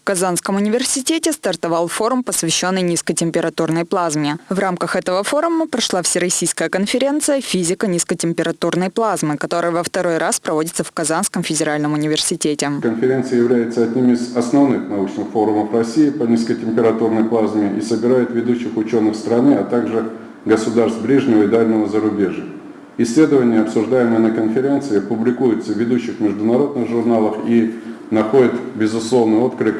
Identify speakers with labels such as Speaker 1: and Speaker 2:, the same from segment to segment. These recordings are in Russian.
Speaker 1: В Казанском университете стартовал форум, посвященный низкотемпературной плазме. В рамках этого форума прошла Всероссийская конференция «Физика низкотемпературной плазмы», которая во второй раз проводится в Казанском федеральном университете.
Speaker 2: Конференция является одним из основных научных форумов России по низкотемпературной плазме и собирает ведущих ученых страны, а также государств ближнего и дальнего зарубежья. Исследования, обсуждаемые на конференции, публикуются в ведущих международных журналах и находят безусловный отклик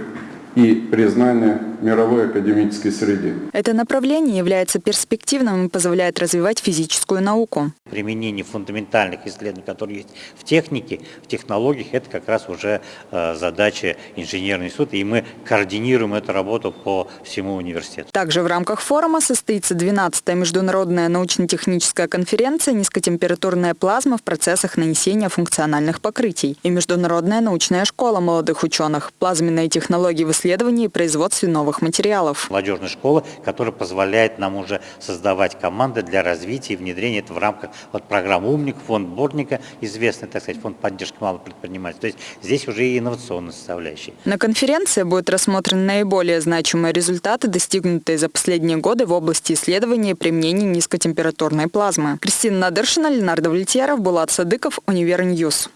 Speaker 2: и признание мировой академической среде.
Speaker 1: Это направление является перспективным и позволяет развивать физическую науку.
Speaker 3: Применение фундаментальных исследований, которые есть в технике, в технологиях, это как раз уже э, задача инженерного института, и мы координируем эту работу по всему университету.
Speaker 1: Также в рамках форума состоится 12-я международная научно-техническая конференция «Низкотемпературная плазма в процессах нанесения функциональных покрытий» и Международная научная школа молодых ученых «Плазменные технологии в исследовании и производстве новых материалов».
Speaker 3: Молодежная школа, которая позволяет нам уже создавать команды для развития и внедрения это в рамках вот, программы «Умник», фонд Бортника, известный, так сказать, фонд поддержки малых предпринимателей. То есть здесь уже и инновационная составляющая.
Speaker 1: На конференции будут рассмотрены наиболее значимые результаты, достигнутые за последние годы в области исследования и применения низкотемпературной плазмы. Кристина Надыршина, Ленардо Влетьяров, Булат Садыков, Univer News.